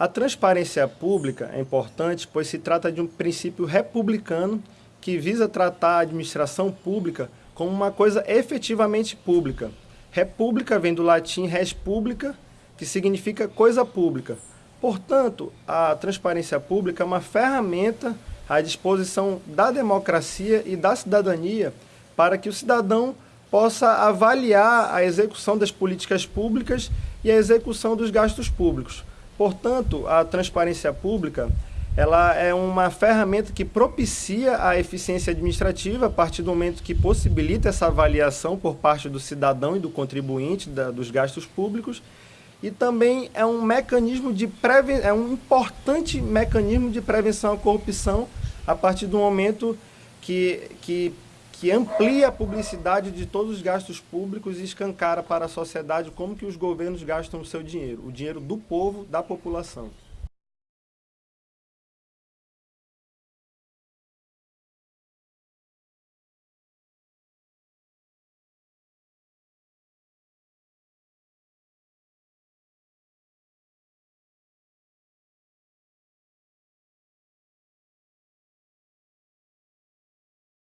A transparência pública é importante, pois se trata de um princípio republicano que visa tratar a administração pública como uma coisa efetivamente pública. República vem do latim res publica, que significa coisa pública. Portanto, a transparência pública é uma ferramenta à disposição da democracia e da cidadania para que o cidadão possa avaliar a execução das políticas públicas e a execução dos gastos públicos. Portanto, a transparência pública ela é uma ferramenta que propicia a eficiência administrativa a partir do momento que possibilita essa avaliação por parte do cidadão e do contribuinte da, dos gastos públicos. E também é um mecanismo de preven é um importante mecanismo de prevenção à corrupção a partir do momento que, que, que amplia a publicidade de todos os gastos públicos e escancara para a sociedade como que os governos gastam o seu dinheiro, o dinheiro do povo, da população.